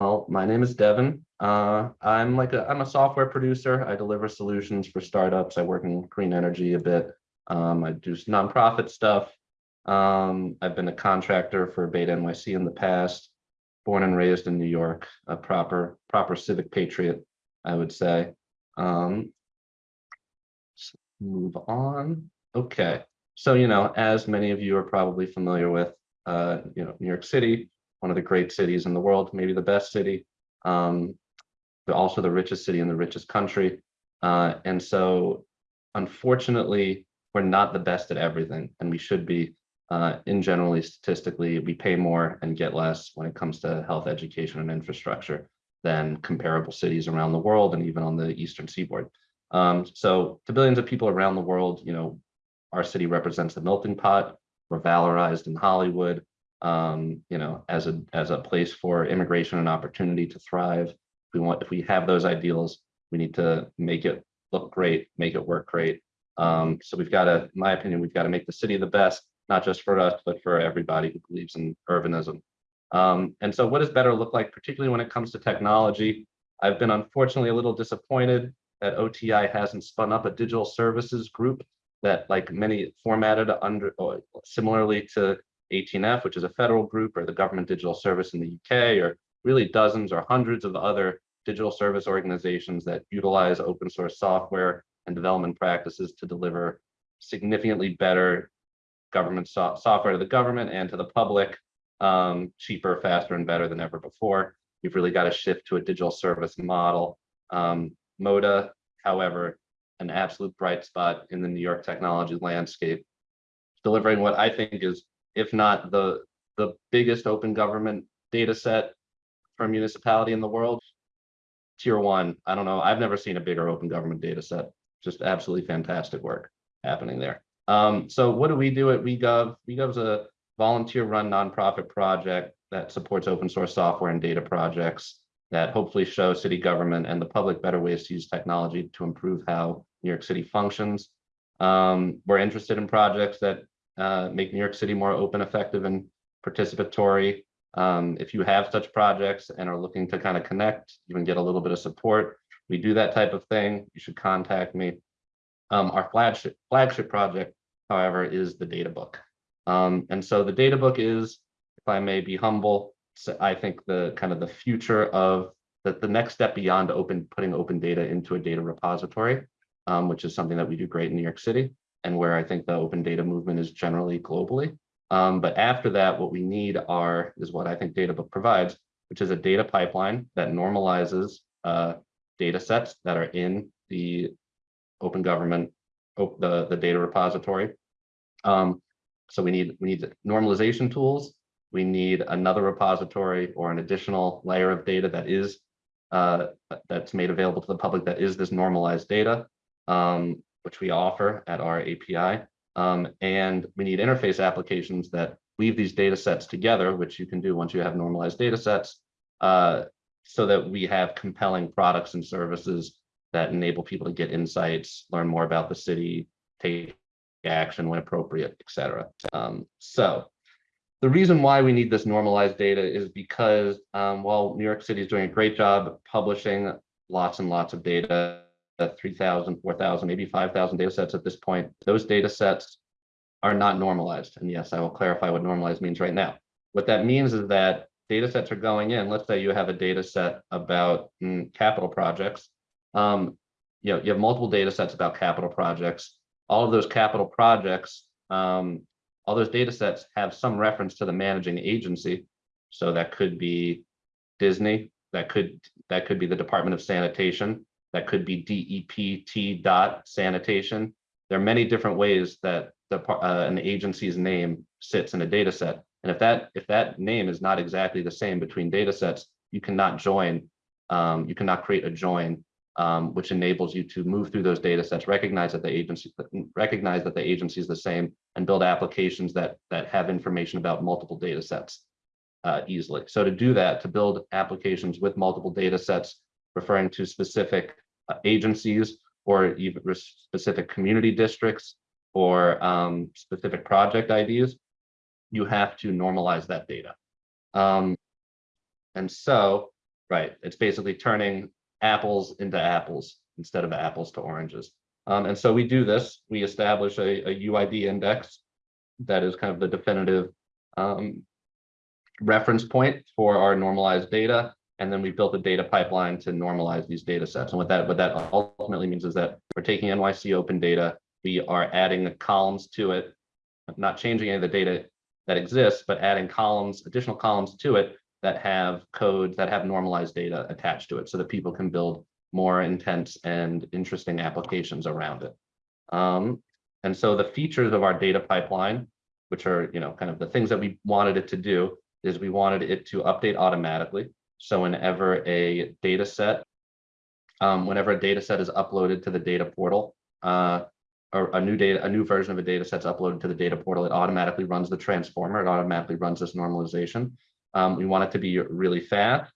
Well, my name is Devin. Uh, I'm like a, I'm a software producer. I deliver solutions for startups. I work in green energy a bit. Um, I do nonprofit stuff. Um, I've been a contractor for Beta NYC in the past, born and raised in New York, a proper, proper civic patriot, I would say. Um, move on. Okay. So, you know, as many of you are probably familiar with, uh, you know, New York City, one of the great cities in the world, maybe the best city, um, but also the richest city in the richest country. Uh, and so, unfortunately, we're not the best at everything, and we should be. Uh, in generally, statistically, we pay more and get less when it comes to health, education, and infrastructure than comparable cities around the world and even on the eastern seaboard. Um, so to billions of people around the world, you know, our city represents the melting pot. We're valorized in Hollywood um, you know, as a as a place for immigration and opportunity to thrive. If we want, if we have those ideals, we need to make it look great, make it work great. Um, so we've got to, in my opinion, we've got to make the city the best, not just for us, but for everybody who believes in urbanism. Um, and so what does better look like, particularly when it comes to technology? I've been unfortunately a little disappointed that OTI hasn't spun up a digital services group that like many formatted under similarly to 18F, which is a federal group, or the Government Digital Service in the UK, or really dozens or hundreds of other digital service organizations that utilize open source software and development practices to deliver significantly better government so software to the government and to the public, um, cheaper, faster, and better than ever before. We've really got to shift to a digital service model. Um, MODA, however, an absolute bright spot in the New York technology landscape, delivering what I think is if not the, the biggest open government data set for a municipality in the world. Tier one, I don't know, I've never seen a bigger open government data set. Just absolutely fantastic work happening there. Um, so what do we do at WeGov? WeGov is a volunteer run nonprofit project that supports open source software and data projects that hopefully show city government and the public better ways to use technology to improve how New York City functions. Um, we're interested in projects that uh, make New York City more open, effective, and participatory. Um, if you have such projects and are looking to kind of connect, even get a little bit of support, we do that type of thing. You should contact me. Um, our flagship flagship project, however, is the data book. Um, and so the data book is, if I may be humble, I think the kind of the future of the, the next step beyond open putting open data into a data repository, um, which is something that we do great in New York City and where I think the open data movement is generally globally. Um, but after that, what we need are is what I think Databook provides, which is a data pipeline that normalizes uh, data sets that are in the open government, the, the data repository. Um, so we need we need normalization tools. We need another repository or an additional layer of data that is uh, that's made available to the public that is this normalized data. Um, which we offer at our API. Um, and we need interface applications that weave these data sets together, which you can do once you have normalized data sets, uh, so that we have compelling products and services that enable people to get insights, learn more about the city, take action when appropriate, et cetera. Um, so the reason why we need this normalized data is because um, while New York City is doing a great job publishing lots and lots of data, 3,000, 4,000, maybe 5,000 data sets at this point. Those data sets are not normalized. And yes, I will clarify what normalized means right now. What that means is that data sets are going in. Let's say you have a data set about mm, capital projects. Um, you know, you have multiple data sets about capital projects. All of those capital projects, um, all those data sets have some reference to the managing agency. So that could be DSNY, that could that could be the Department of Sanitation, that could be DEPT dot sanitation. There are many different ways that the, uh, an agency's name sits in a data set. And if that if that name is not exactly the same between data sets, you cannot join, um, you cannot create a join, um, which enables you to move through those data sets, recognize that the agency recognize that the agency is the same, and build applications that that have information about multiple data sets uh, easily. So to do that, to build applications with multiple data sets, referring to specific uh, agencies or even specific community districts or um, specific project IDs, you have to normalize that data. Um, and so Right, it's basically turning apples into apples instead of apples to oranges. Um, and so we do this, we establish a, a UID index that is kind of the definitive um, reference point for our normalized data. And then we built a data pipeline to normalize these data sets. And what that, what that ultimately means is that we're taking NYC open data, we are adding the columns to it, not changing any of the data that exists, but adding columns, additional columns to it that have codes that have normalized data attached to it so that people can build more intense and interesting applications around it. Um, and so the features of our data pipeline, which are, you know, kind of the things that we wanted it to do, is we wanted it to update automatically. So whenever a data set, um, whenever a data set is uploaded to the data portal, uh, or a new data, a new version of a data set's uploaded to the data portal, it automatically runs the transformer, it automatically runs this normalization. Um, we want it to be really fast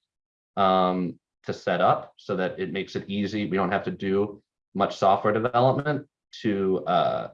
um, to set up so that it makes it easy. We don't have to do much software development to, uh,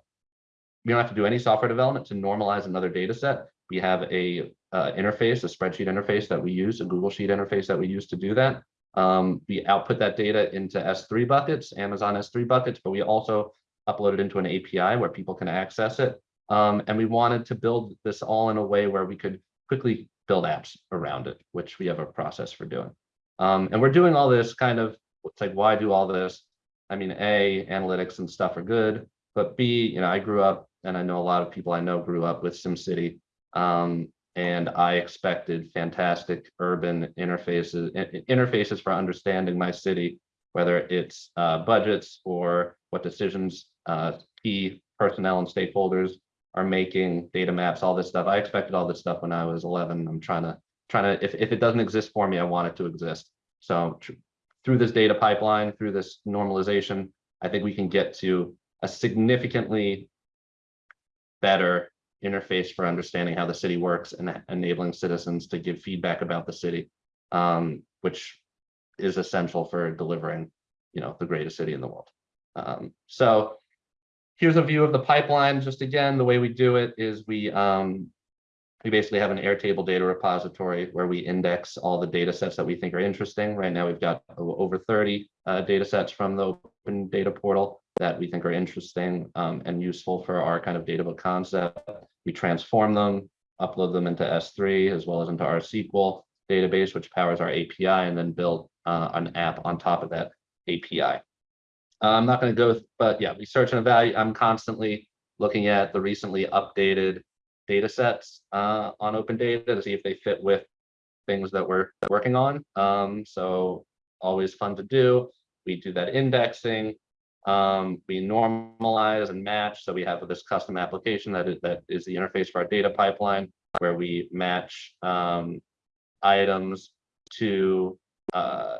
we don't have to do any software development to normalize another data set. We have a uh, interface, a spreadsheet interface that we use, a Google Sheet interface that we use to do that. Um, we output that data into S3 buckets, Amazon S3 buckets, but we also upload it into an API where people can access it. Um, and we wanted to build this all in a way where we could quickly build apps around it, which we have a process for doing. Um, and we're doing all this kind of, it's like, why do all this? I mean, A, analytics and stuff are good, but B, you know, I grew up and I know a lot of people I know grew up with SimCity. Um, and I expected fantastic urban interfaces, interfaces for understanding my city, whether it's uh, budgets or what decisions uh, key personnel and stakeholders are making, data maps, all this stuff. I expected all this stuff when I was 11. I'm trying to, trying to, if, if it doesn't exist for me, I want it to exist. So through this data pipeline, through this normalization, I think we can get to a significantly better interface for understanding how the city works and enabling citizens to give feedback about the city, um, which is essential for delivering, you know, the greatest city in the world. Um, so here's a view of the pipeline. Just again, the way we do it is we um, we basically have an Airtable data repository where we index all the data sets that we think are interesting. Right now, we've got over 30 uh, data sets from the open data portal that we think are interesting um, and useful for our kind of data book concept. We transform them, upload them into S3 as well as into our SQL database, which powers our API, and then build uh, an app on top of that API. Uh, I'm not going to go, with, but yeah, we search and evaluate. I'm constantly looking at the recently updated data sets uh, on open data to see if they fit with things that we're working on. Um, so always fun to do. We do that indexing. Um, we normalize and match. So we have this custom application that is, that is the interface for our data pipeline where we match um, items to, uh,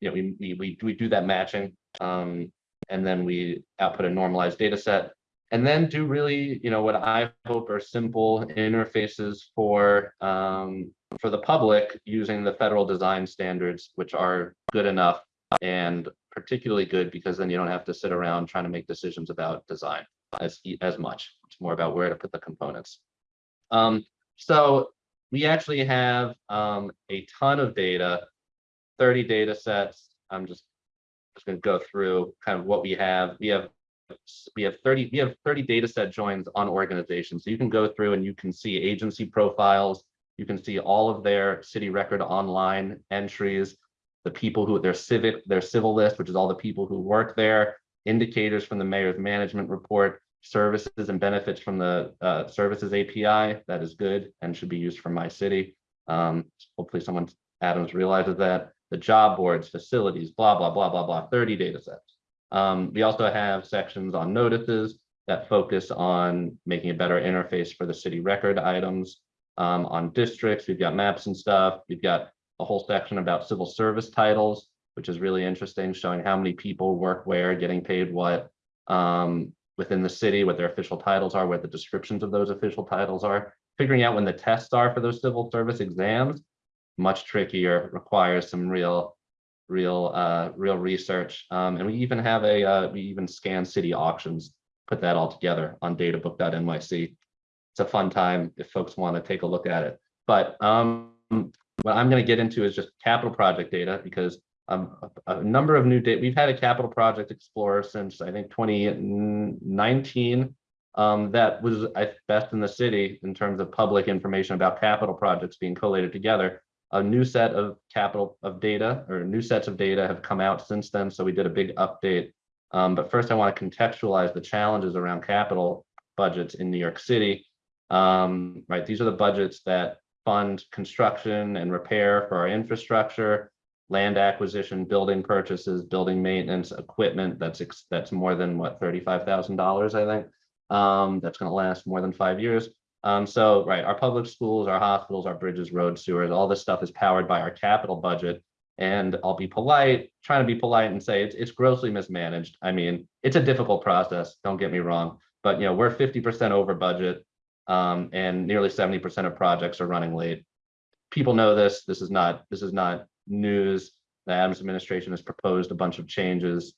you know, we, we, we, do that matching um, and then we output a normalized data set and then do really, you know, what I hope are simple interfaces for um, for the public using the federal design standards, which are good enough and particularly good because then you don't have to sit around trying to make decisions about design as as much. It's more about where to put the components. Um, so we actually have um, a ton of data, 30 data sets. I'm just just going to go through kind of what we have. We have we have 30 we have 30 data set joins on organizations. So you can go through and you can see agency profiles. You can see all of their city record online entries, the people who their civic, their civil list, which is all the people who work there, indicators from the mayor's management report, services and benefits from the uh, services API. That is good and should be used for my city. Um, hopefully someone, Adams realizes that. The job boards, facilities, blah, blah, blah, blah, blah, 30 data sets. Um, we also have sections on notices that focus on making a better interface for the city record items. Um, on districts, we've got maps and stuff. We've got a whole section about civil service titles, which is really interesting, showing how many people work where, getting paid what um, within the city, what their official titles are, what the descriptions of those official titles are. Figuring out when the tests are for those civil service exams, much trickier, requires some real real uh, real research. Um, and we even have a, uh, we even scan city auctions, put that all together on databook.nyc. It's a fun time if folks want to take a look at it. But um, what I'm going to get into is just capital project data because um, a, a number of new data. We've had a capital project explorer since I think 2019. Um, that was best in the city in terms of public information about capital projects being collated together. A new set of capital of data or new sets of data have come out since then. So we did a big update. Um, but first, I want to contextualize the challenges around capital budgets in New York City. Um, right, these are the budgets that fund construction and repair for our infrastructure, land acquisition, building purchases, building maintenance, equipment. That's that's more than what thirty-five thousand dollars, I think. Um, that's going to last more than five years. Um, so right, our public schools, our hospitals, our bridges, roads, sewers, all this stuff is powered by our capital budget. And I'll be polite, trying to be polite and say it's it's grossly mismanaged. I mean, it's a difficult process. Don't get me wrong, but you know we're fifty percent over budget um, and nearly 70% of projects are running late. People know this. This is not this is not news. The Adams administration has proposed a bunch of changes.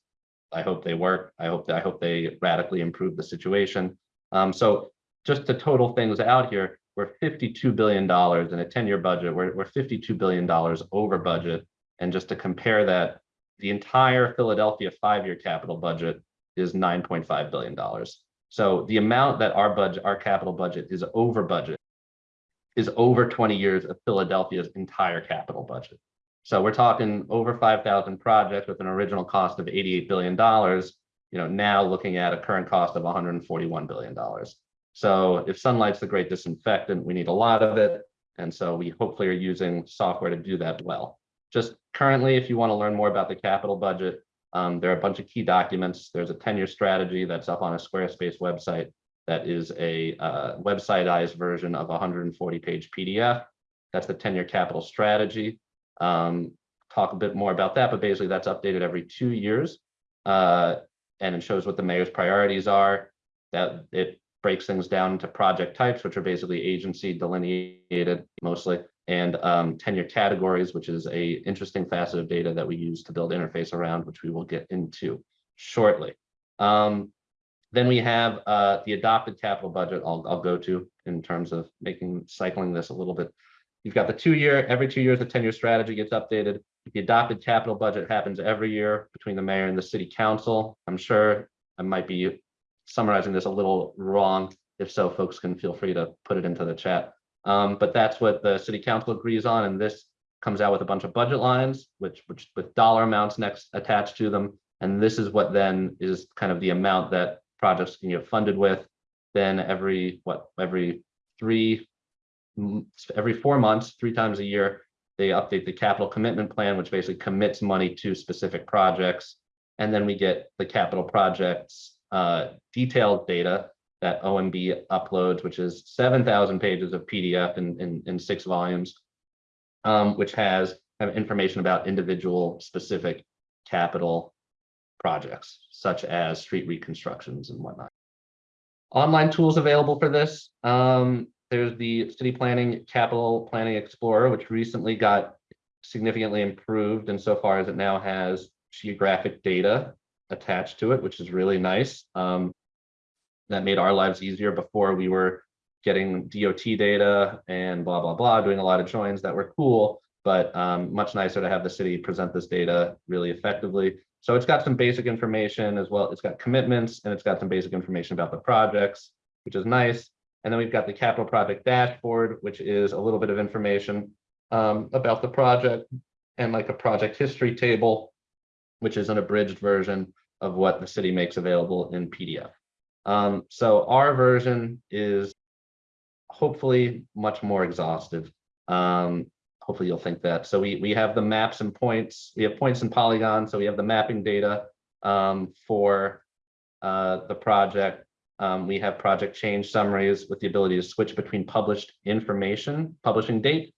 I hope they work. I hope I hope they radically improve the situation. Um, so just to total things out here, we're $52 billion in a 10-year budget. We're, we're $52 billion over budget. And just to compare that, the entire Philadelphia five-year capital budget is $9.5 billion. So the amount that our budget, our capital budget is over budget is over 20 years of Philadelphia's entire capital budget. So we're talking over 5,000 projects with an original cost of $88 billion, you know, now looking at a current cost of $141 billion. So if sunlight's the great disinfectant, we need a lot of it. And so we hopefully are using software to do that well. Just currently, if you want to learn more about the capital budget, um, there are a bunch of key documents. There's a 10-year strategy that's up on a Squarespace website that is a uh, websiteized version of a 140-page PDF. That's the 10-year capital strategy. Um, talk a bit more about that, but basically that's updated every two years. Uh, and it shows what the mayor's priorities are. That it breaks things down into project types, which are basically agency delineated mostly and um, ten-year categories, which is a interesting facet of data that we use to build interface around, which we will get into shortly. Um, then we have uh, the adopted capital budget I'll, I'll go to in terms of making cycling this a little bit. You've got the two year, every two years, the 10 year strategy gets updated. The adopted capital budget happens every year between the mayor and the city council. I'm sure I might be summarizing this a little wrong. If so, folks can feel free to put it into the chat. Um, but that's what the city council agrees on, and this comes out with a bunch of budget lines, which, which with dollar amounts next attached to them. And this is what then is kind of the amount that projects can get funded with. Then every what every three every four months, three times a year, they update the capital commitment plan, which basically commits money to specific projects. And then we get the capital projects uh, detailed data that OMB uploads, which is 7,000 pages of PDF in, in, in six volumes, um, which has information about individual specific capital projects, such as street reconstructions and whatnot. Online tools available for this. Um, there's the City Planning Capital Planning Explorer, which recently got significantly improved insofar as it now has geographic data attached to it, which is really nice. Um, that made our lives easier before we were getting DOT data and blah, blah, blah, doing a lot of joins that were cool, but um, much nicer to have the city present this data really effectively. So it's got some basic information as well. It's got commitments and it's got some basic information about the projects, which is nice. And then we've got the capital project dashboard, which is a little bit of information um, about the project and like a project history table, which is an abridged version of what the city makes available in PDF. Um, so our version is hopefully much more exhaustive. Um, hopefully you'll think that. So we, we have the maps and points, we have points and polygons, so we have the mapping data um, for uh, the project. Um, we have project change summaries with the ability to switch between published information, publishing date,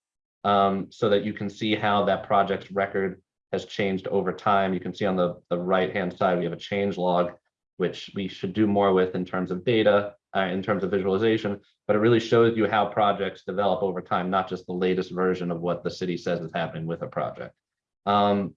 um, so that you can see how that project's record has changed over time. You can see on the, the right-hand side, we have a change log which we should do more with in terms of data, uh, in terms of visualization, but it really shows you how projects develop over time, not just the latest version of what the city says is happening with a project. Um,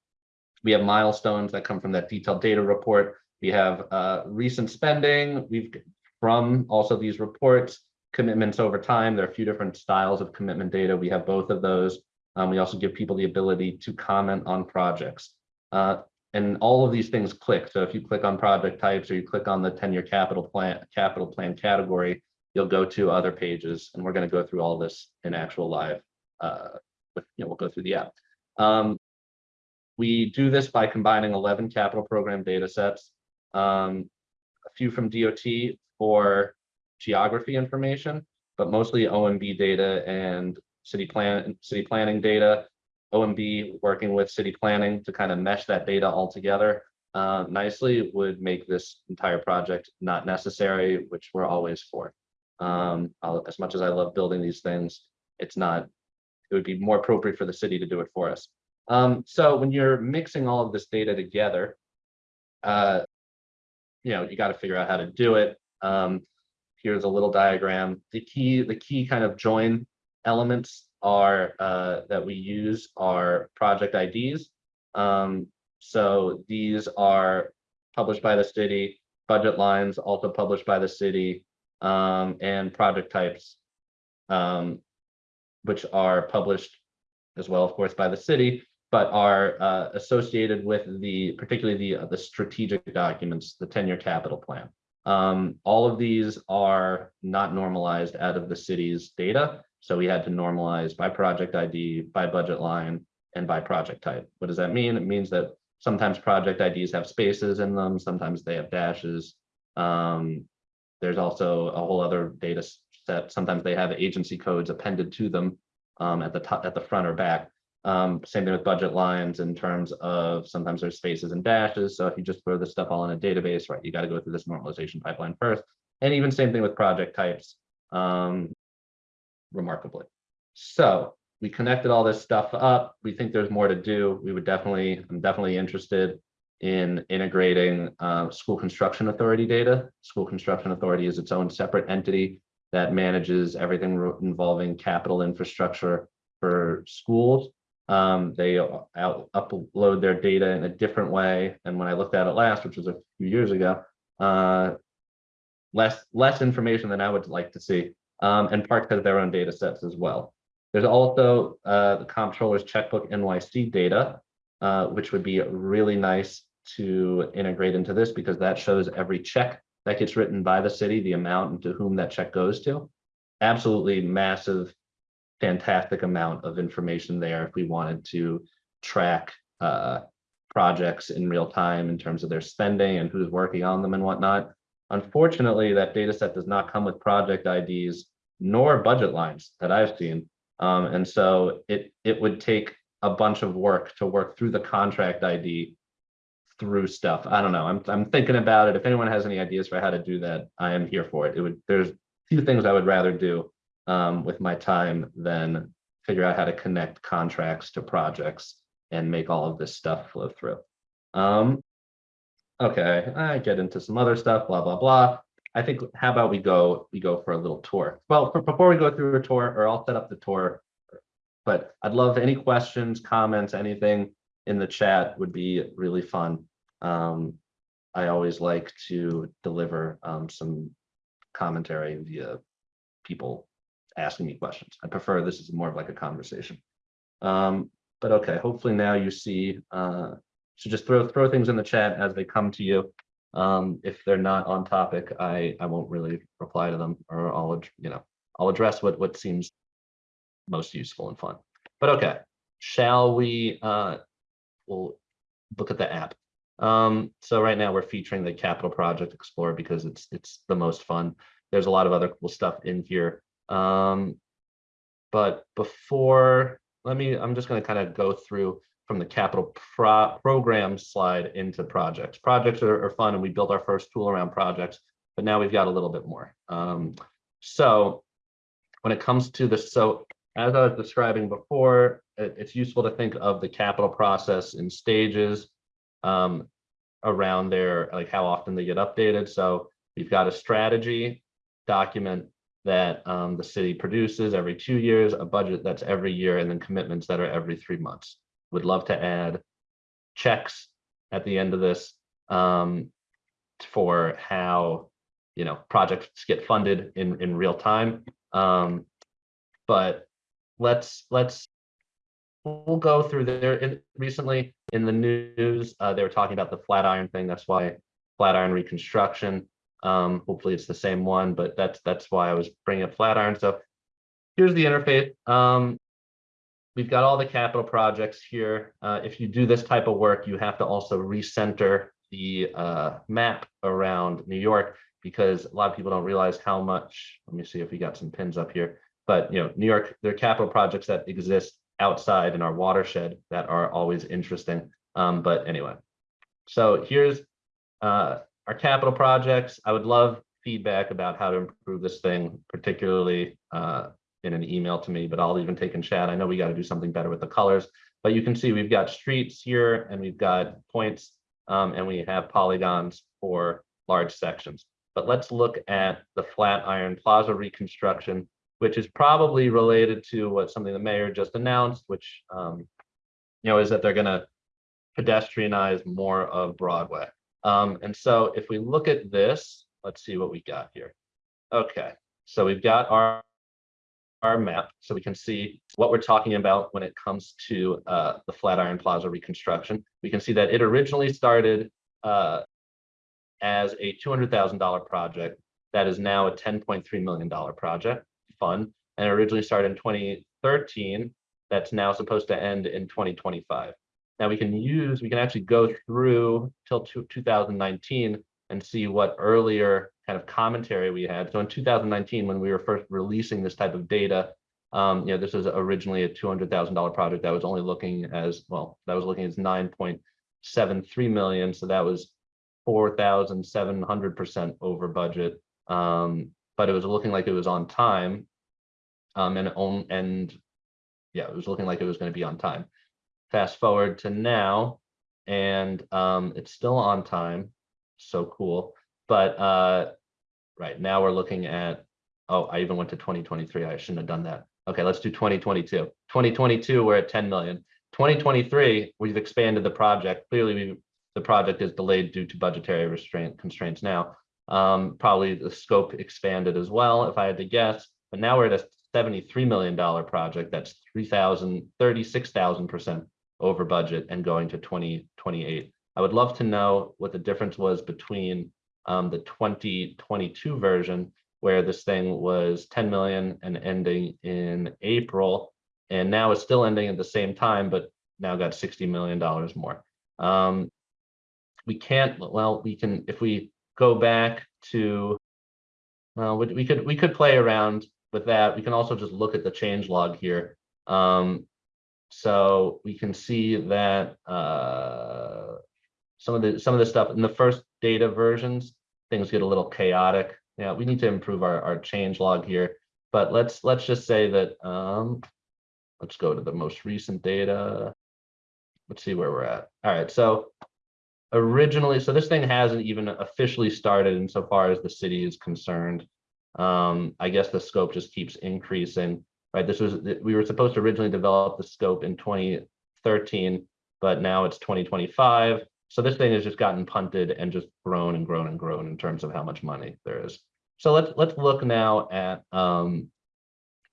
we have milestones that come from that detailed data report. We have uh, recent spending. We've from also these reports, commitments over time. There are a few different styles of commitment data. We have both of those. Um, we also give people the ability to comment on projects. Uh, and all of these things click. So if you click on project types or you click on the 10-year capital plan, capital plan category, you'll go to other pages and we're going to go through all this in actual live. Uh, with, you know, we'll go through the app. Um, we do this by combining 11 capital program data sets, um, a few from DOT for geography information, but mostly OMB data and city plan, city planning data, OMB working with city planning to kind of mesh that data all together uh, nicely would make this entire project not necessary, which we're always for. Um, as much as I love building these things, it's not, it would be more appropriate for the city to do it for us. Um, so when you're mixing all of this data together, uh, you know, you got to figure out how to do it. Um, here's a little diagram. The key, the key kind of join elements are uh, that we use are project IDs. Um, so these are published by the city, budget lines also published by the city, um, and project types, um, which are published as well, of course, by the city, but are uh, associated with the, particularly the, uh, the strategic documents, the 10-year capital plan. Um, all of these are not normalized out of the city's data. So we had to normalize by project ID, by budget line, and by project type. What does that mean? It means that sometimes project IDs have spaces in them, sometimes they have dashes. Um, there's also a whole other data set. Sometimes they have agency codes appended to them um, at the top, at the front or back. Um, same thing with budget lines in terms of sometimes there's spaces and dashes. So if you just throw this stuff all in a database, right, you got to go through this normalization pipeline first. And even same thing with project types, um, remarkably. So we connected all this stuff up. We think there's more to do. We would definitely, I'm definitely interested in integrating uh, school construction authority data. School construction authority is its own separate entity that manages everything involving capital infrastructure for schools. Um, they out, upload their data in a different way. And when I looked at it last, which was a few years ago, uh, less less information than I would like to see. Um, and Parks has their own data sets as well. There's also uh, the comptroller's checkbook NYC data, uh, which would be really nice to integrate into this because that shows every check that gets written by the city, the amount and to whom that check goes to. Absolutely massive fantastic amount of information there if we wanted to track uh, projects in real time in terms of their spending and who's working on them and whatnot. Unfortunately, that data set does not come with project IDs nor budget lines that I've seen. Um, and so it, it would take a bunch of work to work through the contract ID through stuff. I don't know. I'm, I'm thinking about it. If anyone has any ideas for how to do that, I am here for it. It would, there's few things I would rather do um, with my time than figure out how to connect contracts to projects and make all of this stuff flow through. Um, okay, I get into some other stuff, blah, blah, blah. I think, how about we go, we go for a little tour? Well, for, before we go through a tour, or I'll set up the tour, but I'd love any questions, comments, anything in the chat would be really fun. Um, I always like to deliver um, some commentary via people asking me questions. I prefer this is more of like a conversation. Um, but okay, hopefully now you see, uh, so just throw throw things in the chat as they come to you. Um, if they're not on topic, I I won't really reply to them, or I'll you know I'll address what what seems most useful and fun. But okay, shall we? Uh, we'll look at the app. Um, so right now we're featuring the Capital Project Explorer because it's it's the most fun. There's a lot of other cool stuff in here. Um, but before, let me, I'm just going to kind of go through from the capital pro program slide into projects. Projects are, are, fun and we built our first tool around projects, but now we've got a little bit more. Um, so when it comes to the, so as I was describing before, it, it's useful to think of the capital process in stages um, around there, like how often they get updated. So we've got a strategy document that um, the city produces every two years, a budget that's every year, and then commitments that are every three months. Would love to add checks at the end of this um, for how you know projects get funded in in real time. Um, but let's let's we'll go through there. In, recently in the news, uh, they were talking about the Flatiron thing. That's why Flatiron reconstruction. Um, hopefully it's the same one, but that's that's why I was bringing up Flatiron. So here's the interface. Um, we've got all the capital projects here. Uh, if you do this type of work, you have to also recenter the uh, map around New York because a lot of people don't realize how much. Let me see if we got some pins up here. But you know, New York, there are capital projects that exist outside in our watershed that are always interesting. Um, but anyway, so here's uh, our capital projects. I would love feedback about how to improve this thing, particularly uh, in an email to me, but I'll even take in chat. I know we got to do something better with the colors, but you can see we've got streets here and we've got points um, and we have polygons for large sections. But let's look at the Flatiron Plaza reconstruction which is probably related to what something the mayor just announced, which um, you know is that they're going to pedestrianize more of Broadway. Um, and so if we look at this, let's see what we got here. Okay, so we've got our our map, so we can see what we're talking about when it comes to uh, the Flatiron Plaza reconstruction. We can see that it originally started uh, as a $200,000 project that is now a $10.3 million project fund and originally started in 2013 that's now supposed to end in 2025. Now we can use, we can actually go through till 2019 and see what earlier kind of commentary we had. So in 2019, when we were first releasing this type of data, um, you know, this was originally a $200,000 project that was only looking as, well, that was looking as 9.73 million. So that was 4,700% over budget. Um, but it was looking like it was on time. Um, and on and yeah, it was looking like it was going to be on time. Fast forward to now, and um, it's still on time. So cool. But uh, right now we're looking at. Oh, I even went to 2023. I shouldn't have done that. Okay, let's do 2022. 2022, we're at 10 million. 2023, we've expanded the project. Clearly, we, the project is delayed due to budgetary restraint constraints now. Um, probably the scope expanded as well, if I had to guess. But now we're at a $73 million project that's 3,000, 36,000% over budget and going to 2028. I would love to know what the difference was between um, the 2022 version, where this thing was 10 million and ending in April, and now it's still ending at the same time, but now got $60 million more. Um, we can't, well, we can, if we go back to, well, we, we could we could play around with that. We can also just look at the change log here. Um, so we can see that uh, some of the some of the stuff in the first data versions, things get a little chaotic. Yeah, we need to improve our, our change log here. But let's let's just say that um, let's go to the most recent data. Let's see where we're at. All right, so originally, so this thing hasn't even officially started insofar as the city is concerned. Um, I guess the scope just keeps increasing, right? This was, we were supposed to originally develop the scope in 2013, but now it's 2025. So this thing has just gotten punted and just grown and grown and grown in terms of how much money there is. So let's let's look now at um,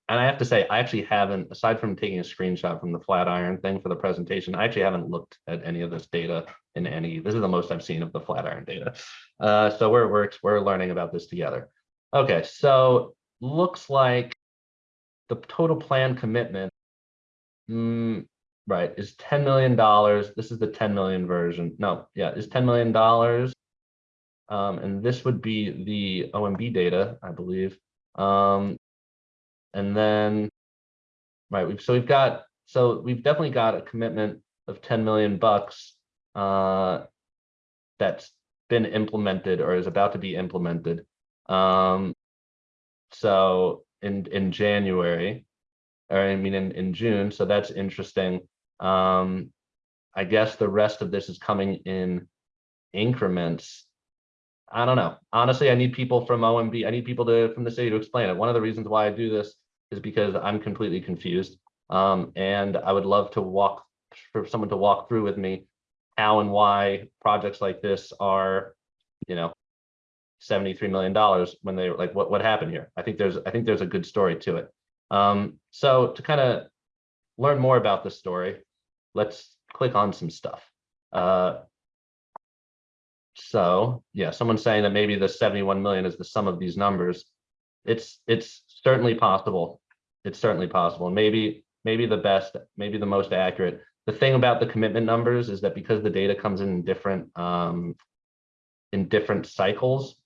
and I have to say, I actually haven't, aside from taking a screenshot from the Flatiron thing for the presentation, I actually haven't looked at any of this data in any, this is the most I've seen of the Flatiron data. Uh, so we're, we're, we're learning about this together. Okay, so looks like the total plan commitment, mm, right, is $10 million. This is the 10 million version. No, yeah, is $10 million. Um, and this would be the OMB data, I believe. Um, and then, right, we've, so we've got, so we've definitely got a commitment of 10 million bucks uh, that's been implemented or is about to be implemented. Um, so in, in January, or I mean, in, in June, so that's interesting. Um, I guess the rest of this is coming in increments I don't know. Honestly, I need people from OMB. I need people to from the city to explain it. One of the reasons why I do this is because I'm completely confused. Um, and I would love to walk for someone to walk through with me how and why projects like this are, you know, $73 million when they were like what what happened here. I think there's I think there's a good story to it. Um, so to kind of learn more about the story, let's click on some stuff. Uh, so, yeah, someone's saying that maybe the 71 million is the sum of these numbers. It's, it's certainly possible. It's certainly possible. Maybe, maybe the best, maybe the most accurate. The thing about the commitment numbers is that because the data comes in different, um, in different cycles,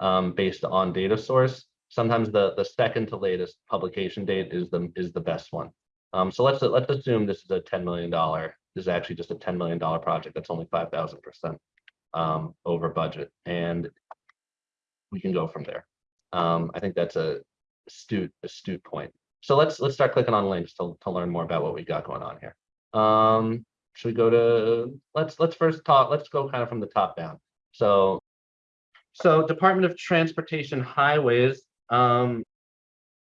um, based on data source, sometimes the, the second to latest publication date is the, is the best one. Um, so let's, let's assume this is a $10 million, this is actually just a $10 million project. That's only 5,000% um, over budget and we can go from there. Um, I think that's a astute, astute point. So let's, let's start clicking on links to, to learn more about what we got going on here. Um, should we go to, let's, let's first talk, let's go kind of from the top down. So, so Department of Transportation Highways, um,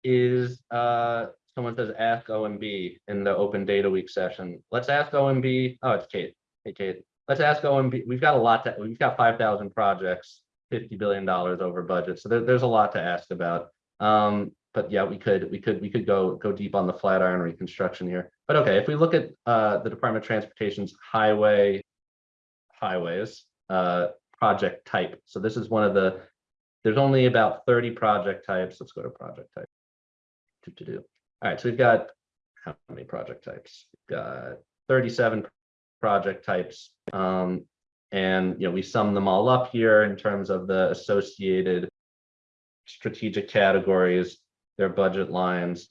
is, uh, someone says ask OMB in the open data week session. Let's ask OMB, oh, it's Kate. Hey, Kate, let's ask OMB, we've got a lot to, we've got five thousand projects, fifty billion dollars over budget, so there, there's a lot to ask about. Um, but yeah, we could, we could, we could go, go deep on the Flatiron reconstruction here. But okay, if we look at, uh, the Department of Transportation's highway, highways, uh, project type. So this is one of the, there's only about thirty project types. Let's go to project type. To, to do. All right, so we've got how many project types? We've got thirty-seven project types. Um, and you know, we sum them all up here in terms of the associated strategic categories, their budget lines,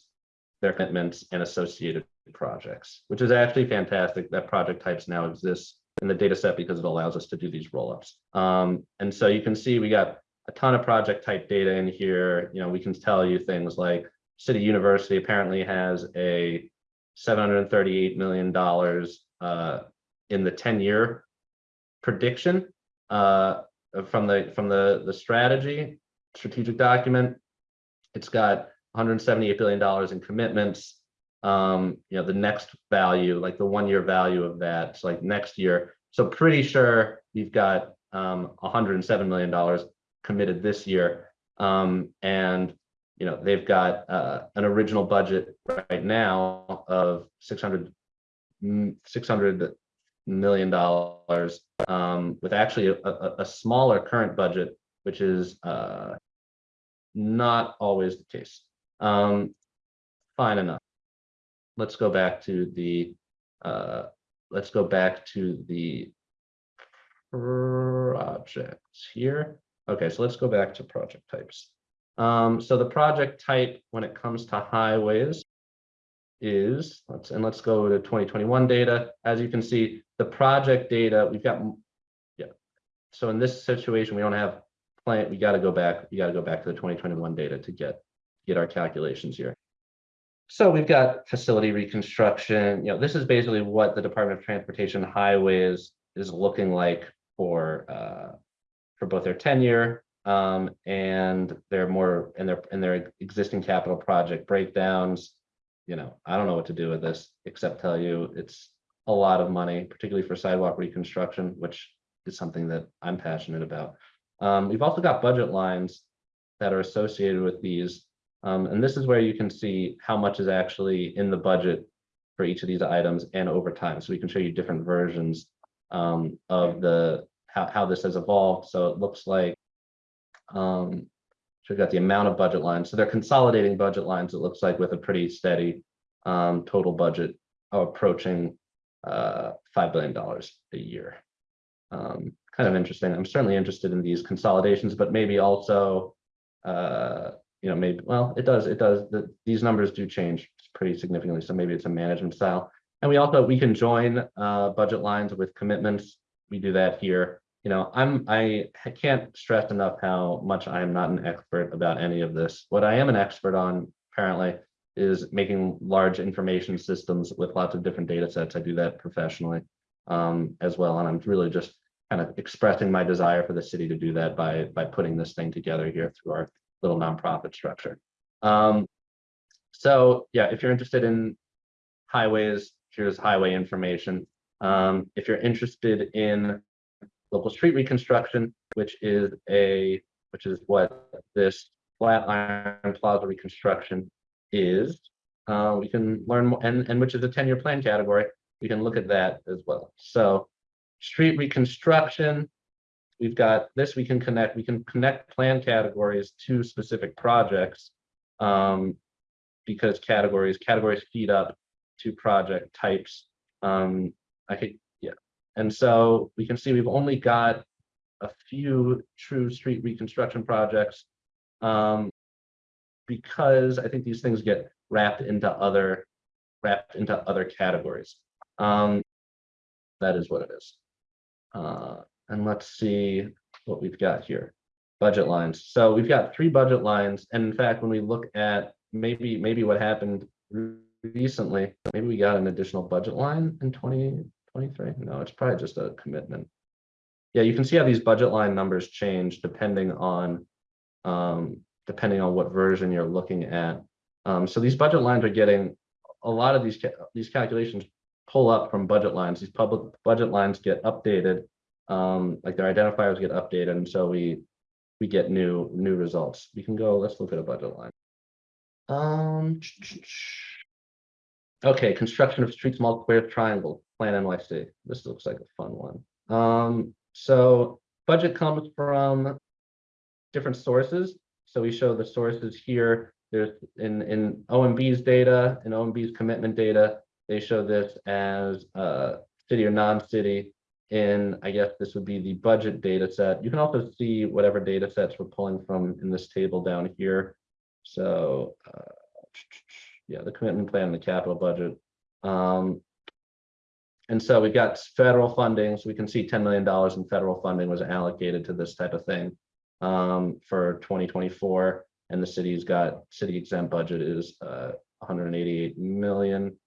their commitments and associated projects, which is actually fantastic that project types now exist in the data set because it allows us to do these rollups. Um, and so you can see we got a ton of project type data in here. You know, we can tell you things like City University apparently has a $738 million uh, in the 10 year prediction uh, from the from the the strategy strategic document. It's got 178 billion dollars in commitments. Um, you know, the next value, like the one year value of that, it's like next year. So pretty sure we've got um, 107 million dollars committed this year. Um, and you know, they've got uh, an original budget right now of 600 600 million dollars um, with actually a, a, a, smaller current budget, which is uh, not always the case. Um, fine enough. Let's go back to the uh, let's go back to the projects here. Okay, so let's go back to project types. Um, so the project type when it comes to highways is let's and let's go to 2021 data. As you can see, the project data we've got yeah. So in this situation, we don't have plant. We got to go back. We got to go back to the 2021 data to get get our calculations here. So we've got facility reconstruction. You know, this is basically what the Department of Transportation highways is looking like for uh, for both their ten-year um, and their more and their and their existing capital project breakdowns you know, I don't know what to do with this, except tell you it's a lot of money, particularly for sidewalk reconstruction, which is something that I'm passionate about. Um, we've also got budget lines that are associated with these. Um, and this is where you can see how much is actually in the budget for each of these items and over time. So we can show you different versions um, of the how, how this has evolved. So it looks like um, so we've got the amount of budget lines. So they're consolidating budget lines, it looks like with a pretty steady um, total budget approaching uh, $5 billion a year. Um, kind of interesting. I'm certainly interested in these consolidations, but maybe also, uh, you know, maybe, well, it does, it does, the, these numbers do change pretty significantly. So maybe it's a management style. And we also, we can join uh, budget lines with commitments. We do that here you know, I'm I can't stress enough how much I am not an expert about any of this. What I am an expert on apparently is making large information systems with lots of different data sets. I do that professionally um, as well. And I'm really just kind of expressing my desire for the city to do that by by putting this thing together here through our little nonprofit structure. Um, so yeah, if you're interested in highways, here's highway information. Um, if you're interested in local street reconstruction, which is a which is what this Flatiron Plaza reconstruction is. Uh, we can learn more, and, and which is a ten-year plan category. We can look at that as well. So street reconstruction. We've got this, we can connect, we can connect plan categories to specific projects. Um, because categories, categories feed up to project types. Um, I could. And so we can see we've only got a few true street reconstruction projects. Um, because I think these things get wrapped into other, wrapped into other categories. Um, that is what it is. Uh, and let's see what we've got here. Budget lines. So we've got three budget lines. And in fact, when we look at maybe, maybe what happened recently, maybe we got an additional budget line in 2023. No, it's probably just a commitment. Yeah, you can see how these budget line numbers change depending on um, depending on what version you're looking at. Um, so these budget lines are getting a lot of these ca- these calculations pull up from budget lines. These public budget lines get updated, um, like their identifiers get updated, and so we we get new new results. We can go. Let's look at a budget line. Um. Okay, construction of streets multiplier triangle plan NYC. This looks like a fun one. Um, so budget comes from different sources. So we show the sources here. There's in in OMB's data and OMB's commitment data. They show this as uh, city or non-city. In I guess this would be the budget data set. You can also see whatever data sets we're pulling from in this table down here. So uh, yeah, the commitment plan, the capital budget. Um, and so we've got federal funding, so we can see $10 million in federal funding was allocated to this type of thing um, for 2024. And the city's got city exempt budget is uh, 188 million.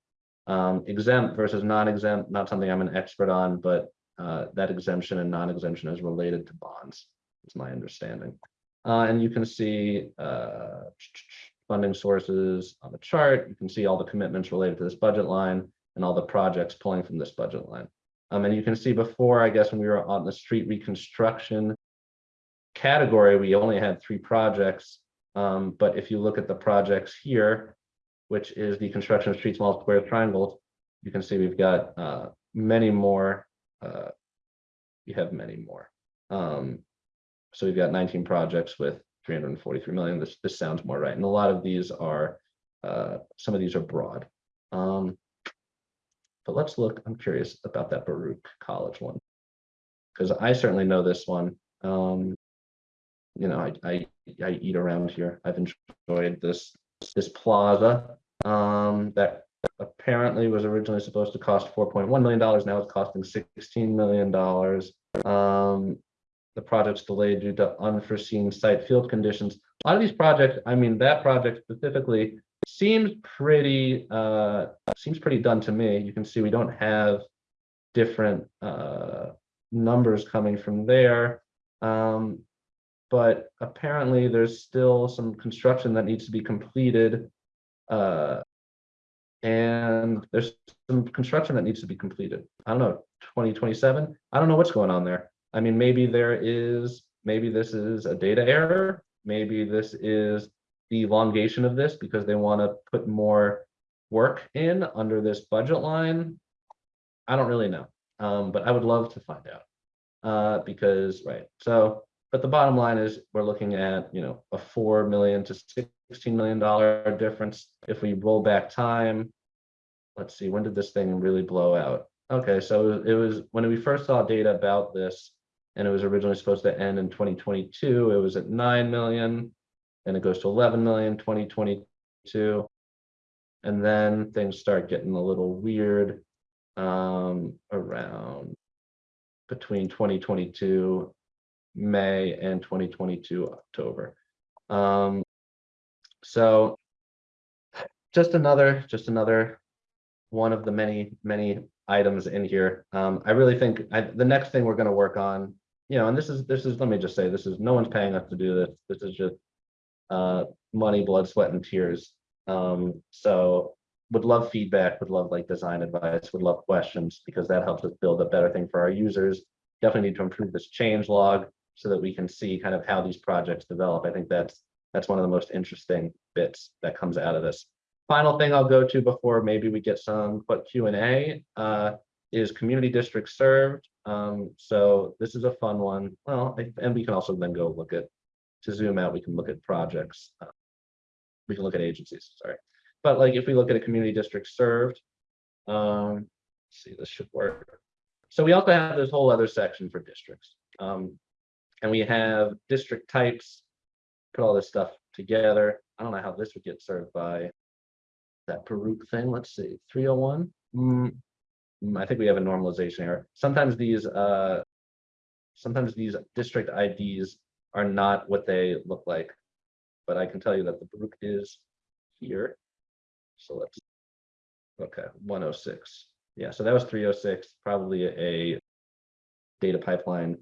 Um, exempt versus non-exempt, not something I'm an expert on, but uh, that exemption and non-exemption is related to bonds, is my understanding. Uh, and you can see uh, funding sources on the chart. You can see all the commitments related to this budget line and all the projects pulling from this budget line. Um, and you can see before, I guess, when we were on the street reconstruction category, we only had three projects. Um, but if you look at the projects here, which is the construction of streets, multiple square triangles, you can see we've got uh, many more. Uh, we have many more. Um, so we've got 19 projects with 343 million. This this sounds more right. And a lot of these are uh, some of these are broad. Um, but let's look. I'm curious about that Baruch College one because I certainly know this one. Um, you know, I, I I eat around here. I've enjoyed this this plaza um, that apparently was originally supposed to cost 4.1 million dollars. Now it's costing 16 million dollars. Um, the project's delayed due to unforeseen site field conditions. A lot of these projects, I mean, that project specifically seems pretty uh, seems pretty done to me. You can see we don't have different uh, numbers coming from there. Um, but apparently there's still some construction that needs to be completed. Uh, and there's some construction that needs to be completed. I don't know, 2027. I don't know what's going on there. I mean, maybe there is, maybe this is a data error. Maybe this is the elongation of this because they want to put more work in under this budget line. I don't really know, um, but I would love to find out uh, because, right. So, but the bottom line is we're looking at, you know, a 4 million to 16 million dollar difference. If we roll back time, let's see, when did this thing really blow out? Okay, so it was when we first saw data about this, and it was originally supposed to end in 2022. It was at 9 million, and it goes to 11 million 2022. And then things start getting a little weird um, around between 2022 May and 2022 October. Um, so just another, just another one of the many, many items in here. Um, I really think I, the next thing we're going to work on you know, and this is, this is, let me just say, this is, no one's paying us to do this. This is just uh, money, blood, sweat, and tears. Um, so would love feedback, would love like design advice, would love questions because that helps us build a better thing for our users. Definitely need to improve this change log so that we can see kind of how these projects develop. I think that's that's one of the most interesting bits that comes out of this. final thing I'll go to before maybe we get some quick Q and A uh, is community district served. Um, so this is a fun one. Well, and we can also then go look at, to zoom out, we can look at projects. uh, We can look at agencies, sorry. But like if we look at a community district served, um, see, this should work. So we also have this whole other section for districts. Um, and we have district types, put all this stuff together. I don't know how this would get served by that Baruch thing. Let's see, three oh one. Mm, I think we have a normalization error. Sometimes these, uh, sometimes these district IDs are not what they look like. But I can tell you that the Baruch is here. So let's, okay, one oh six. Yeah, so that was three oh six, probably a data pipeline,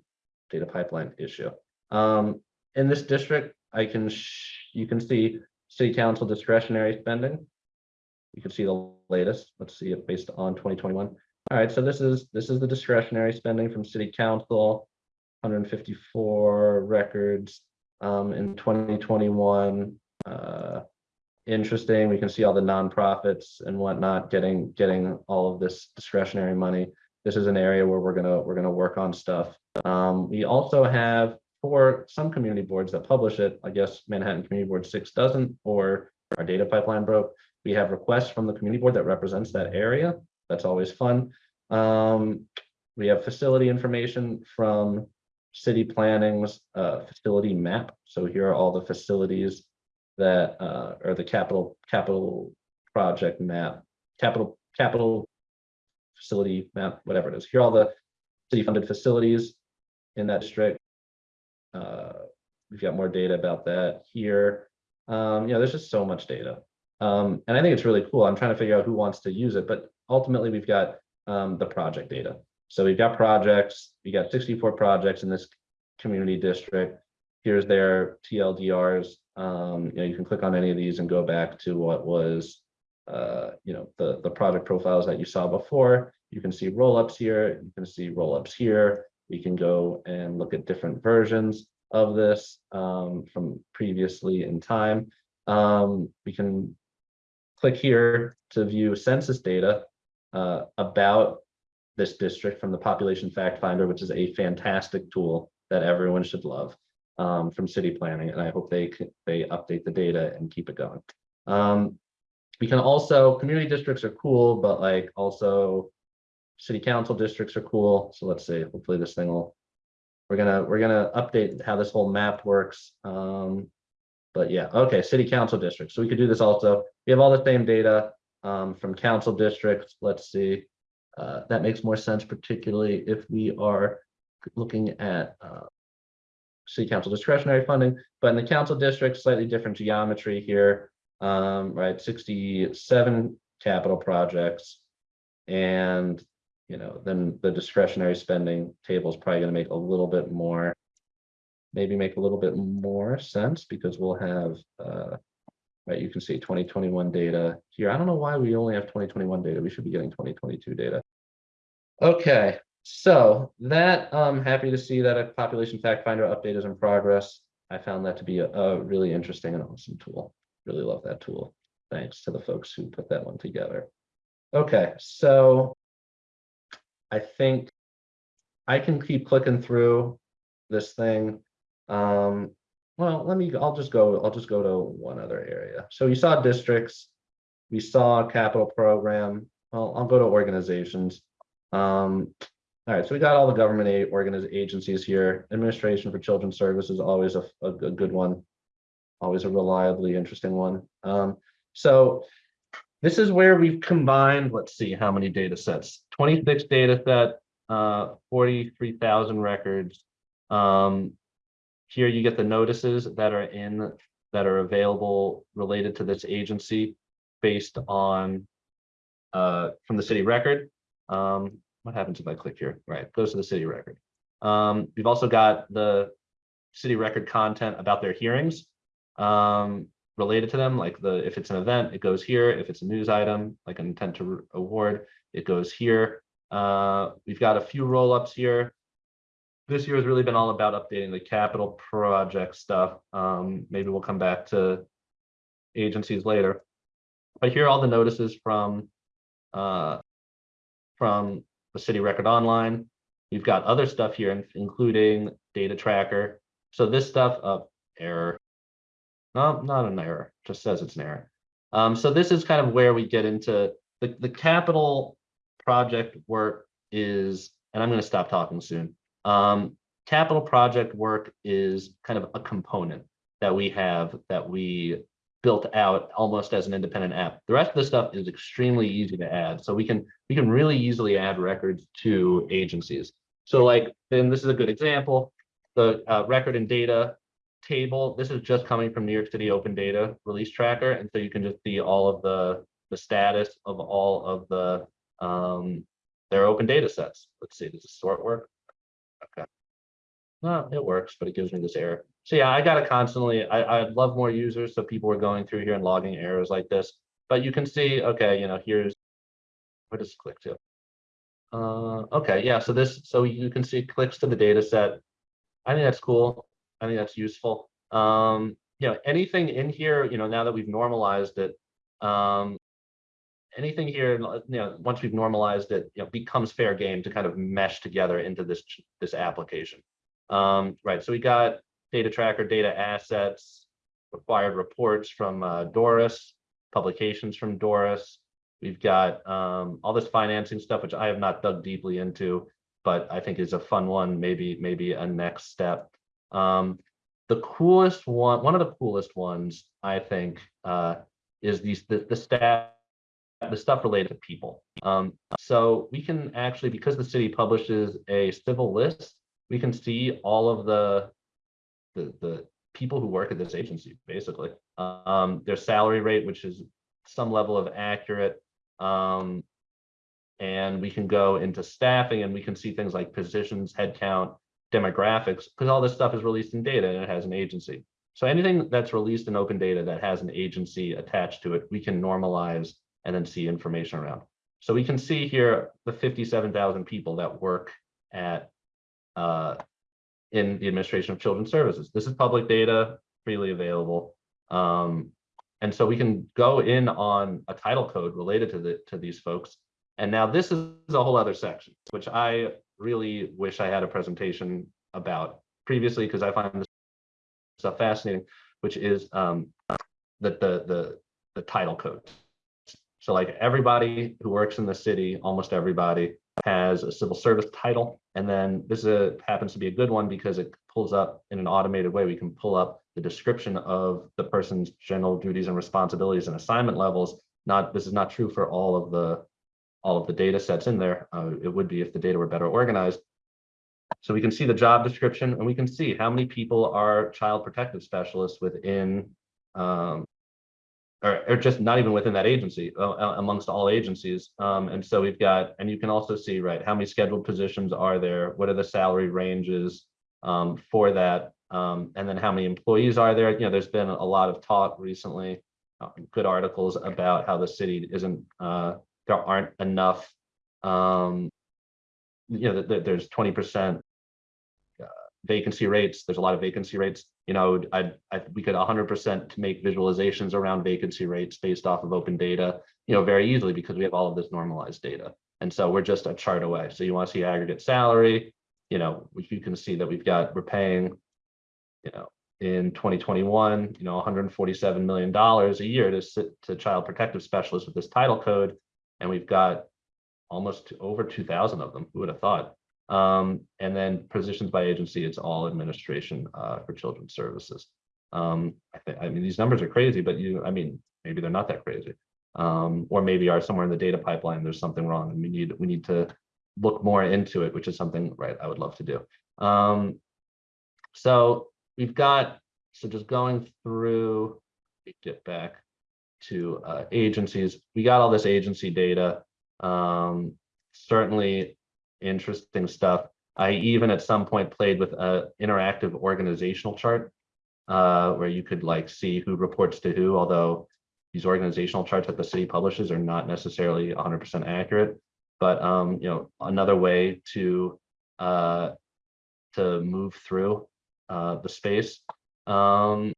data pipeline issue. Um, in this district, I can, you can see city council discretionary spending. You can see the latest, let's see it based on twenty twenty-one. All right, so this is, this is the discretionary spending from city council. Hundred and fifty-four records, um, in twenty twenty-one, uh. Interesting, we can see all the nonprofits and whatnot getting, getting all of this discretionary money. This is an area where we're gonna, we're gonna work on stuff. Um, we also have for some community boards that publish it, I guess Manhattan Community Board six doesn't, or our data pipeline broke. We have requests from the community board that represents that area. That's always fun. Um, we have facility information from city planning's uh, facility map. So here are all the facilities that uh, are the capital, capital project map, capital, capital facility map, whatever it is. Here are all the city funded facilities in that district. Uh, We've got more data about that here. Um, you know, there's just so much data. Um, and I think it's really cool. I'm trying to figure out who wants to use it, but ultimately we've got um, the project data. So we've got projects, we got 64 projects in this community district. Here's their TLDRs. Um, you know, you can click on any of these and go back to what was, uh, you know, the, the project profiles that you saw before. You can see roll-ups here, you can see roll-ups here. We can go and look at different versions of this um, from previously in time. Um, we can click here to view census data uh, about this district from the Population Fact Finder, which is a fantastic tool that everyone should love um, from city planning. And I hope they, they update the data and keep it going. Um, we can also, community districts are cool, but like also city council districts are cool. So let's see, hopefully this thing will, we're gonna, we're gonna update how this whole map works. Um, but yeah, okay, city council districts. So we could do this also. We have all the same data um, from council districts. Let's see. Uh, that makes more sense, particularly if we are looking at uh, city council discretionary funding, but in the council district, slightly different geometry here. Um, right, sixty-seven capital projects. And, you know, then the discretionary spending table is probably gonna make a little bit more. Maybe make a little bit more sense because we'll have, uh, right, you can see twenty twenty-one data here. I don't know why we only have twenty twenty-one data. We should be getting twenty twenty-two data. Okay, so that, I'm happy to see that a population fact finder update is in progress. I found that to be a, a really interesting and awesome tool. Really love that tool. Thanks to the folks who put that one together. Okay, so I think I can keep clicking through this thing. Um, well, let me, I'll just go, I'll just go to one other area. So you saw districts. We saw capital program. Well, I'll go to organizations. Um, all right, so we got all the government agencies here. Administration for Children's Services, is always a, a good, good one. Always a reliably interesting one. Um, so this is where we've combined, let's see, how many data sets? Twenty-six data set, uh, forty-three thousand records. Um, here you get the notices that are in, that are available related to this agency based on uh, from the city record. Um, what happens if I click here? Right, goes to the city record. Um, we've also got the city record content about their hearings um, related to them, like the, if it's an event, it goes here. If it's a news item, like an intent to award, it goes here. Uh, we've got a few roll-ups here. This year has really been all about updating the capital project stuff. Um, maybe we'll come back to agencies later. but here are all the notices from uh, from the city record online. We've got other stuff here, including data tracker. So this stuff, uh, error. No, not an error, just says it's an error. Um, so this is kind of where we get into the, the capital project work is, and I'm gonna stop talking soon. Um, capital project work is kind of a component that we have that we built out almost as an independent app. The rest of the stuff is extremely easy to add. So we can we can really easily add records to agencies. So like, then this is a good example, the uh, record and data table. This is just coming from New York City Open Data Release Tracker. And so you can just see all of the, the status of all of the, um, their open data sets. Let's see, does this sort work? No, it works, but it gives me this error. So yeah, I gotta constantly, I, I'd love more users, so people are going through here and logging errors like this. But you can see, okay, you know, here's, where does click to? Uh, okay, yeah, so this, so you can see clicks to the data set. I think that's cool. I think that's useful. Um, you know, anything in here, you know, now that we've normalized it, um, anything here, you know, once we've normalized it, you know, becomes fair game to kind of mesh together into this this application. Um, right, so we got data tracker, data assets, required reports from uh, Doris, publications from Doris. We've got um, all this financing stuff, which I have not dug deeply into, but I think is a fun one, maybe maybe a next step. Um, the coolest one, one of the coolest ones, I think, uh, is these the, the staff, the stuff related to people. Um, so we can actually, because the city publishes a civil list, we can see all of the the the people who work at this agency, basically. Um, their salary rate, which is some level of accurate. Um, and we can go into staffing and we can see things like positions, headcount, demographics, because all this stuff is released in data and it has an agency. So anything that's released in open data that has an agency attached to it, we can normalize and then see information around. So we can see here the 57,000 people that work at uh, in the administration of children's services. This is public data, freely available. Um, and so we can go in on a title code related to the to these folks. And now this is a whole other section, which I really wish I had a presentation about previously because I find this stuff fascinating, which is um, the, the the the title code. So like everybody who works in the city, almost everybody has a civil service title. And then this a, happens to be a good one because it pulls up in an automated way. We can pull up the description of the person's general duties and responsibilities and assignment levels. Not this is not true for all of the all of the data sets in there. Uh, it would be if the data were better organized. So we can see the job description and we can see how many people are child protective specialists within um, or, or just not even within that agency, uh, amongst all agencies. Um, and so we've got, and you can also see, right, how many scheduled positions are there? What are the salary ranges um, for that? Um, and then how many employees are there? You know, there's been a lot of talk recently, uh, good articles about how the city isn't, uh, there aren't enough, um, you know, there's 20% uh, vacancy rates. There's a lot of vacancy rates you know, I, I we could 100% make visualizations around vacancy rates based off of open data, you know, very easily because we have all of this normalized data. And so we're just a chart away. So you want to see aggregate salary, you know, you can see that we've got, we're paying, you know, in 2021, you know, $147 million a year to sit to child protective specialists with this title code. And we've got almost over 2000 of them. Who would have thought? Um, and then positions by agency, it's all administration uh, for children's services. Um, I, I mean, these numbers are crazy, but you, I mean, maybe they're not that crazy. Um, or maybe are somewhere in the data pipeline, there's something wrong and we need, we need to look more into it, which is something, right, I would love to do. Um, so we've got, so just going through, get back to uh, agencies, we got all this agency data. Um, certainly interesting stuff. I even at some point played with an interactive organizational chart uh, where you could like see who reports to who, although these organizational charts that the city publishes are not necessarily 100% accurate. But um, you know, another way to uh, to move through uh, the space. Um,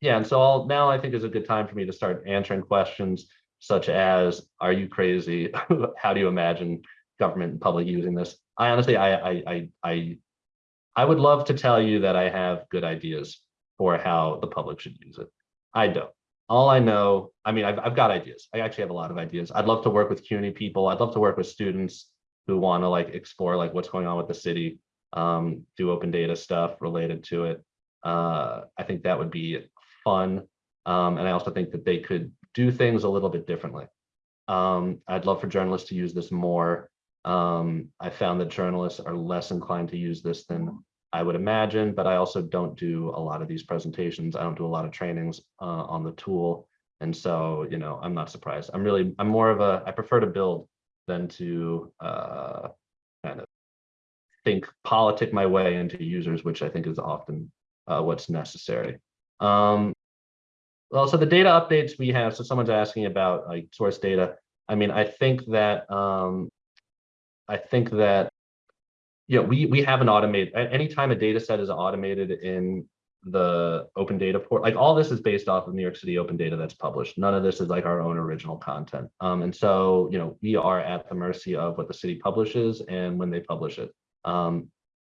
yeah, and so I'll, now I think is a good time for me to start answering questions such as, are you crazy? How do you imagine government and public using this? I honestly, I, I, I, I, I would love to tell you that I have good ideas for how the public should use it. I don't. All I know, I mean, I've, I've got ideas. I actually have a lot of ideas. I'd love to work with CUNY people. I'd love to work with students who want to like explore like what's going on with the city, um, do open data stuff related to it. Uh, I think that would be fun. Um, and I also think that they could do things a little bit differently. Um, I'd love for journalists to use this more. Um, I found that journalists are less inclined to use this than I would imagine, but I also don't do a lot of these presentations. I don't do a lot of trainings uh, on the tool. And so, you know, I'm not surprised. I'm really, I'm more of a, I prefer to build than to uh, kind of think, politic my way into users, which I think is often uh, what's necessary. Um, well, so the data updates we have, so someone's asking about like source data. I mean, I think that, um, I think that know, we we have an automated anytime a data set is automated in the open data port, like all this is based off of New York City open data that's published. None of this is like our own original content. Um, and so, you know, we are at the mercy of what the city publishes and when they publish it. Um,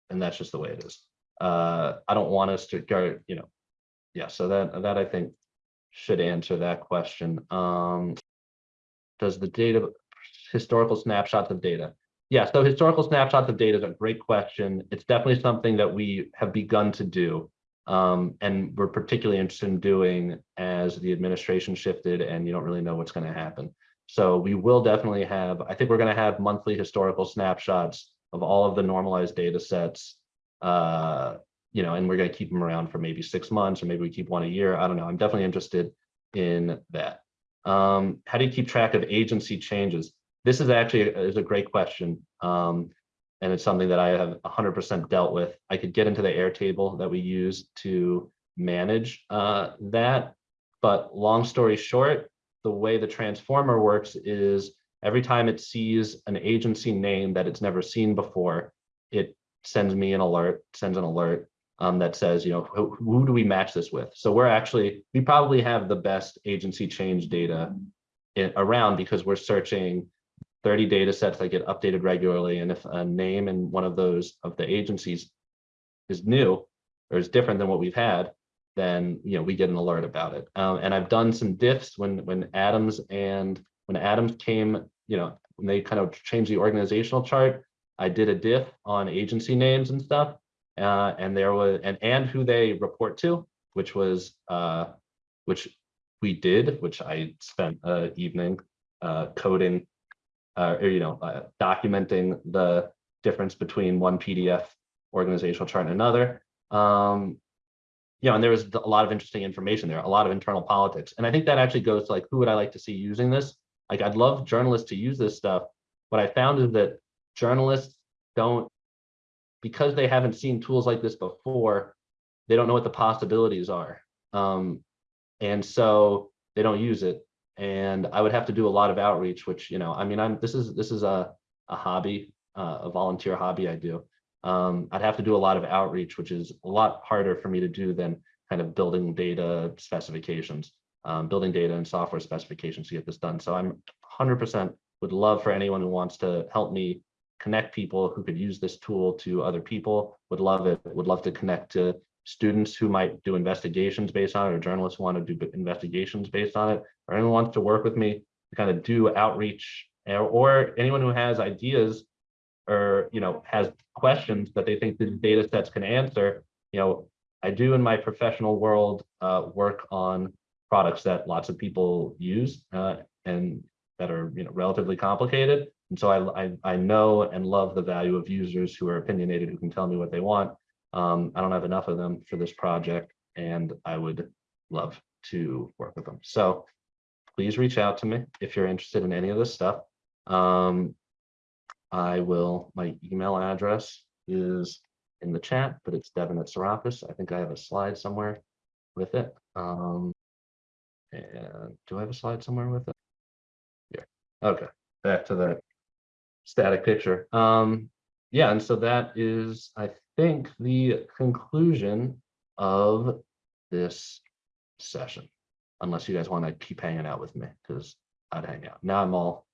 and that's just the way it is. Uh, I don't want us to go, you know, yeah, so that that I think should answer that question. Um, does the data historical snapshots of data yeah, so historical snapshots of data is a great question. It's definitely something that we have begun to do. Um, and we're particularly interested in doing as the administration shifted and you don't really know what's going to happen. So we will definitely have, I think we're going to have monthly historical snapshots of all of the normalized data sets, uh, you know, and we're going to keep them around for maybe six months or maybe we keep one a year. I don't know. I'm definitely interested in that. Um, how do you keep track of agency changes? This is actually a, is a great question. Um, and it's something that I have 100% dealt with. I could get into the Airtable that we use to manage uh, that. But long story short, the way the transformer works is every time it sees an agency name that it's never seen before, it sends me an alert, sends an alert um, that says, you know, who, who, do we match this with? So we're actually, we probably have the best agency change data in, around because we're searching 30 data sets that get updated regularly. And if a name in one of those of the agencies is new or is different than what we've had, then you know we get an alert about it. Um, and I've done some diffs when when Adams and when Adams came, you know, when they kind of changed the organizational chart, I did a diff on agency names and stuff. Uh, and there was and and who they report to, which was uh, which we did, which I spent an evening uh, coding uh, or, you know, uh, documenting the difference between one PDF organizational chart and another. Um, you know, and there was a lot of interesting information there, a lot of internal politics. And I think that actually goes to like, who would I like to see using this? Like, I'd love journalists to use this stuff. What I found is that journalists don't, because they haven't seen tools like this before, they don't know what the possibilities are. Um, and so they don't use it and I would have to do a lot of outreach, which, you know, I mean, I'm, this is, this is a, a hobby, uh, a volunteer hobby I do. Um, I'd have to do a lot of outreach, which is a lot harder for me to do than kind of building data specifications, um, building data and software specifications to get this done. So I'm 100% would love for anyone who wants to help me connect people who could use this tool to other people, would love it, would love to connect to students who might do investigations based on it or journalists who want to do investigations based on it or anyone wants to work with me to kind of do outreach or, or anyone who has ideas or you know has questions that they think the data sets can answer you know i do in my professional world uh, work on products that lots of people use uh, and that are you know relatively complicated. And so I, I i know and love the value of users who are opinionated who can tell me what they want um, I don't have enough of them for this project and I would love to work with them. So please reach out to me if you're interested in any of this stuff. Um, I will, my email address is in the chat, but it's Devin at Sarapis. I think I have a slide somewhere with it. Um, and do I have a slide somewhere with it? Yeah. Okay. Back to the static picture. Um, yeah, and so that is, I think, the conclusion of this session. Unless you guys want to keep hanging out with me, because I'd hang out. Now I'm all,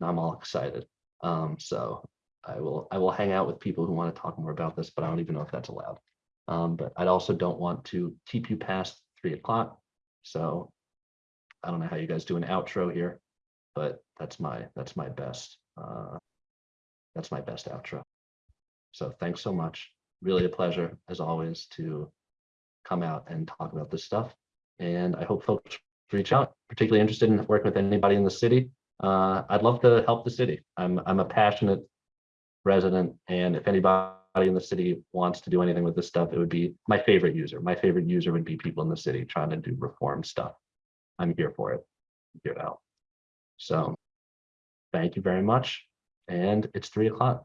now I'm all excited. Um, so I will, I will hang out with people who want to talk more about this, but I don't even know if that's allowed. Um, but I also don't want to keep you past three o'clock. So I don't know how you guys do an outro here, but that's my, that's my best, uh, that's my best outro. So thanks so much. Really a pleasure, as always, to come out and talk about this stuff. And I hope folks reach out, particularly interested in working with anybody in the city. Uh, I'd love to help the city. I'm, I'm a passionate resident, and if anybody in the city wants to do anything with this stuff, it would be my favorite user. My favorite user would be people in the city trying to do reform stuff. I'm here for it. Here to help. So thank you very much. And it's three o'clock.